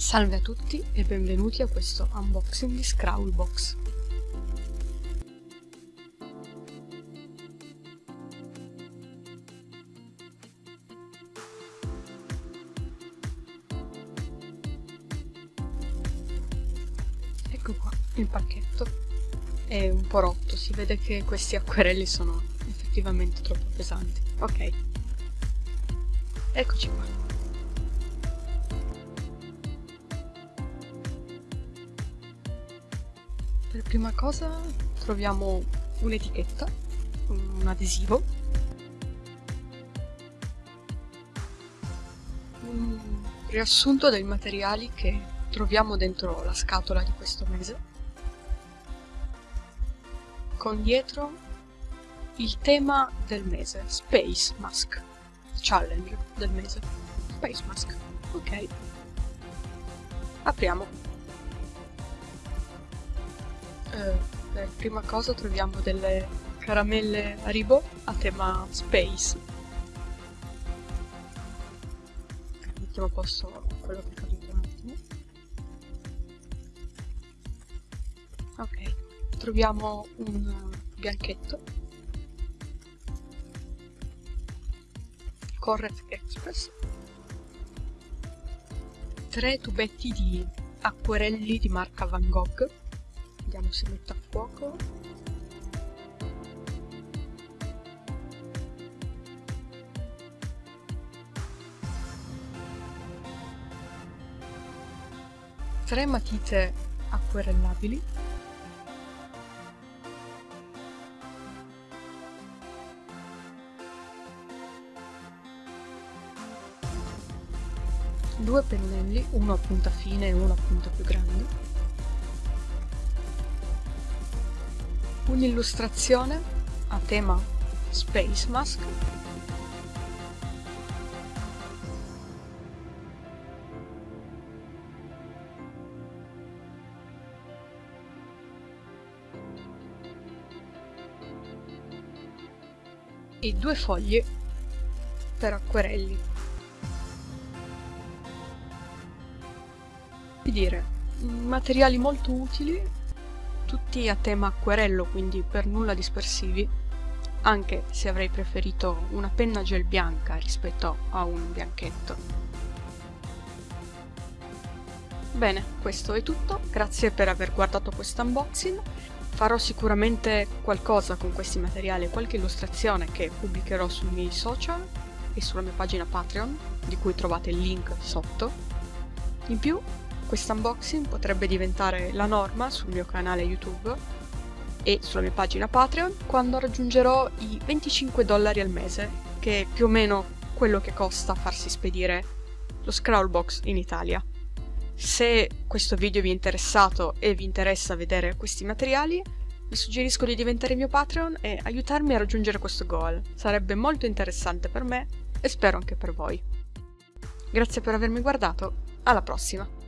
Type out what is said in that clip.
Salve a tutti e benvenuti a questo unboxing di Scrawlbox. Ecco qua il pacchetto, è un po' rotto, si vede che questi acquerelli sono effettivamente troppo pesanti. Ok, eccoci qua. Prima cosa troviamo un'etichetta, un adesivo, un riassunto dei materiali che troviamo dentro la scatola di questo mese, con dietro il tema del mese, Space Mask, challenge del mese, Space Mask, ok. Apriamo. Eh, per prima cosa troviamo delle caramelle Haribo a tema Space. Mettiamo a posto quello che è caduto un attimo. Ok, troviamo un bianchetto. Corret Express. Tre tubetti di acquerelli di marca Van Gogh vediamo se mette a fuoco. Tre matite acquerellabili. Due pennelli, uno a punta fine e uno a punta più grande un'illustrazione a tema Space Mask e due foglie per acquerelli. Che dire, materiali molto utili tutti a tema acquerello, quindi per nulla dispersivi, anche se avrei preferito una penna gel bianca rispetto a un bianchetto. Bene, questo è tutto, grazie per aver guardato questo unboxing. Farò sicuramente qualcosa con questi materiali, qualche illustrazione che pubblicherò sui miei social e sulla mia pagina Patreon, di cui trovate il link sotto. In più questo unboxing potrebbe diventare la norma sul mio canale YouTube e sulla mia pagina Patreon quando raggiungerò i 25 dollari al mese, che è più o meno quello che costa farsi spedire lo Scrawlbox in Italia. Se questo video vi è interessato e vi interessa vedere questi materiali, vi suggerisco di diventare mio Patreon e aiutarmi a raggiungere questo goal. Sarebbe molto interessante per me e spero anche per voi. Grazie per avermi guardato, alla prossima!